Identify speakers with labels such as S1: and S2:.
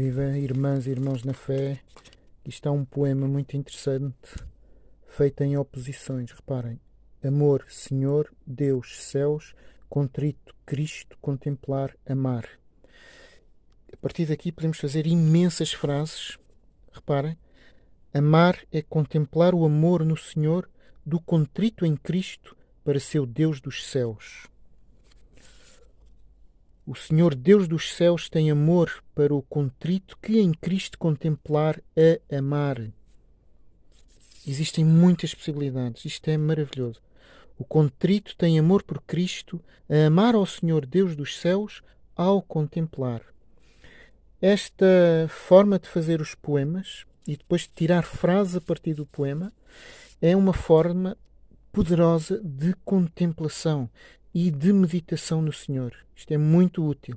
S1: Viva, irmãs e irmãos na fé. Isto é um poema muito interessante, feito em oposições. Reparem: amor, Senhor, Deus, céus, contrito, Cristo, contemplar, amar. A partir daqui podemos fazer imensas frases. Reparem: amar é contemplar o amor no Senhor do contrito em Cristo para seu Deus dos céus. O Senhor Deus dos céus tem amor para o contrito que em Cristo contemplar a amar. Existem muitas possibilidades. Isto é maravilhoso. O contrito tem amor por Cristo, a amar ao Senhor Deus dos céus ao contemplar. Esta forma de fazer os poemas e depois de tirar frases a partir do poema é uma forma poderosa de contemplação e de meditação no Senhor. Isto é muito útil.